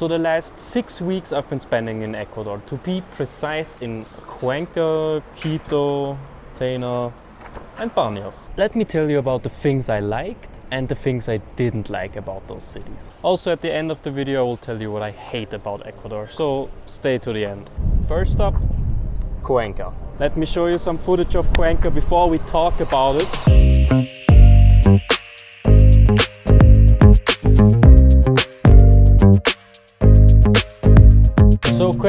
So the last six weeks I've been spending in Ecuador, to be precise in Cuenca, Quito, Tena and Baños. Let me tell you about the things I liked and the things I didn't like about those cities. Also at the end of the video I will tell you what I hate about Ecuador, so stay to the end. First up, Cuenca. Let me show you some footage of Cuenca before we talk about it.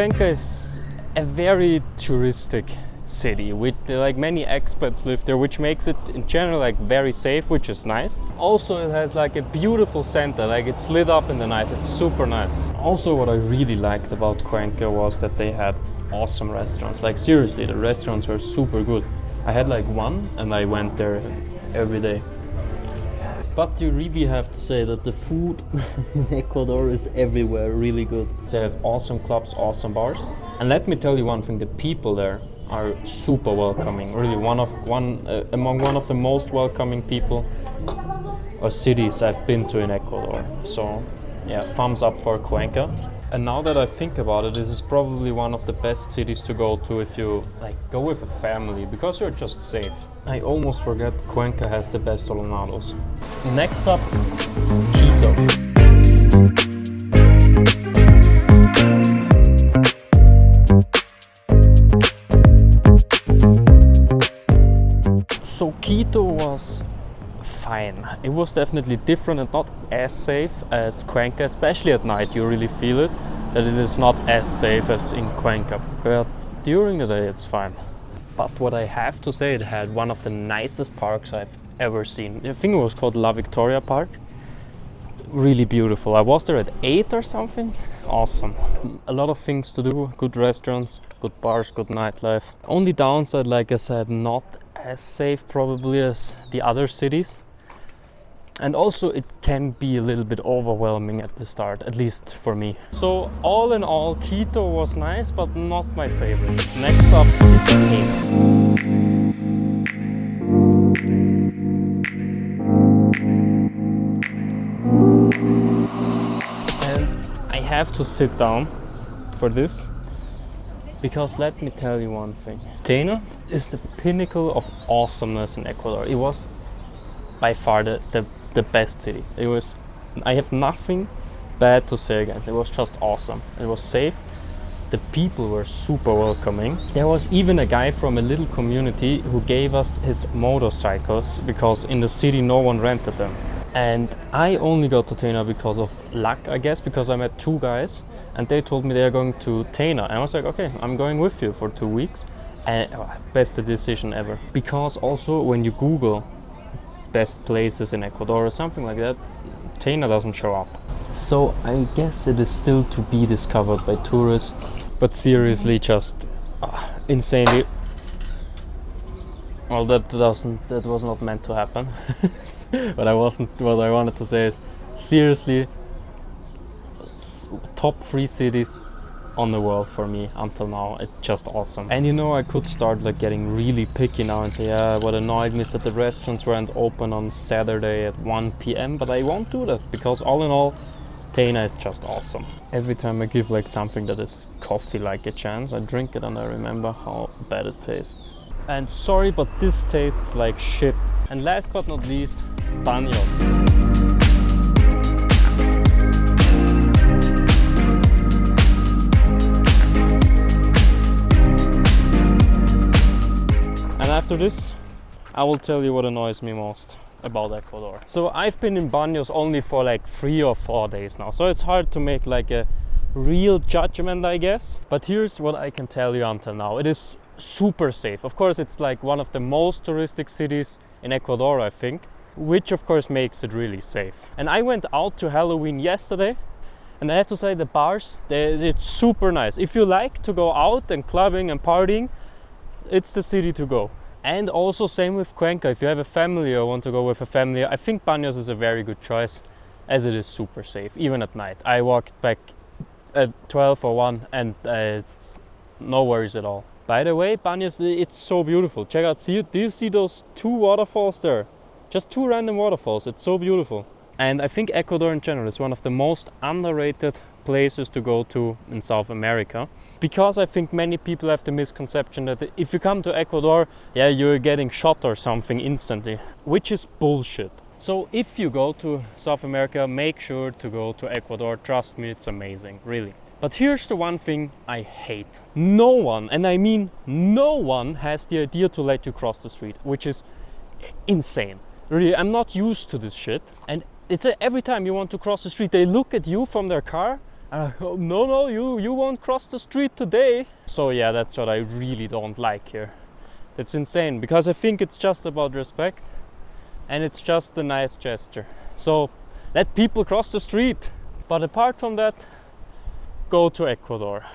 Cuenca is a very touristic city with like many expats live there which makes it in general like very safe which is nice. Also it has like a beautiful center like it's lit up in the night it's super nice. Also what i really liked about cuenca was that they had awesome restaurants. Like seriously the restaurants were super good. I had like one and i went there every day but you really have to say that the food in Ecuador is everywhere really good. They have awesome clubs, awesome bars. And let me tell you one thing, the people there are super welcoming. Really one of one uh, among one of the most welcoming people or cities I've been to in Ecuador. So yeah, thumbs up for Cuenca. And now that I think about it, this is probably one of the best cities to go to if you like go with a family because you're just safe. I almost forget Cuenca has the best horneados. Next up, Quito. So Quito was fine. It was definitely different and not as safe as Cuenca, especially at night you really feel it, that it is not as safe as in Cuenca. But during the day it's fine. But what I have to say, it had one of the nicest parks I've ever seen. I think it was called La Victoria Park. Really beautiful. I was there at 8 or something. Awesome. A lot of things to do, good restaurants, good bars, good nightlife. Only downside, like I said, not as safe probably as the other cities. And also it can be a little bit overwhelming at the start at least for me. So all in all quito was nice but not my favorite. Next up is and i have to sit down for this because let me tell you one thing. Tena is the pinnacle of awesomeness in Ecuador. It was by far the, the, the best city. It was, I have nothing bad to say against. It was just awesome. It was safe. The people were super welcoming. There was even a guy from a little community who gave us his motorcycles because in the city no one rented them. And I only got to Tena because of luck, I guess, because I met two guys and they told me they're going to Tena. And I was like, okay, I'm going with you for two weeks. And oh, best decision ever. Because also when you Google best places in Ecuador or something like that, Tena doesn't show up. So I guess it is still to be discovered by tourists. But seriously, just uh, insanely well that doesn't that was not meant to happen but i wasn't what i wanted to say is seriously top three cities on the world for me until now it's just awesome and you know i could start like getting really picky now and say yeah what annoyed me is that the restaurants weren't open on saturday at 1 p.m but i won't do that because all in all Tena is just awesome. Every time I give like something that is coffee like a chance, I drink it and I remember how bad it tastes. And sorry, but this tastes like shit. And last but not least. And after this, I will tell you what annoys me most about Ecuador. So I've been in Baños only for like three or four days now, so it's hard to make like a real judgment, I guess. But here's what I can tell you until now. It is super safe. Of course, it's like one of the most touristic cities in Ecuador, I think, which of course makes it really safe. And I went out to Halloween yesterday and I have to say the bars, they, it's super nice. If you like to go out and clubbing and partying, it's the city to go. And also same with Cuenca, if you have a family or want to go with a family, I think Baños is a very good choice as it is super safe, even at night. I walked back at 12 or 1 and uh, no worries at all. By the way, Baños, it's so beautiful. Check out, see, do you see those two waterfalls there? Just two random waterfalls, it's so beautiful. And I think Ecuador in general is one of the most underrated places to go to in South America. Because I think many people have the misconception that if you come to Ecuador, yeah, you're getting shot or something instantly, which is bullshit. So if you go to South America, make sure to go to Ecuador. Trust me, it's amazing, really. But here's the one thing I hate. No one, and I mean no one, has the idea to let you cross the street, which is insane. Really, I'm not used to this shit. And it's a, every time you want to cross the street, they look at you from their car. And I go, no, no, you, you won't cross the street today. So yeah, that's what I really don't like here. That's insane because I think it's just about respect and it's just a nice gesture. So let people cross the street. But apart from that, go to Ecuador.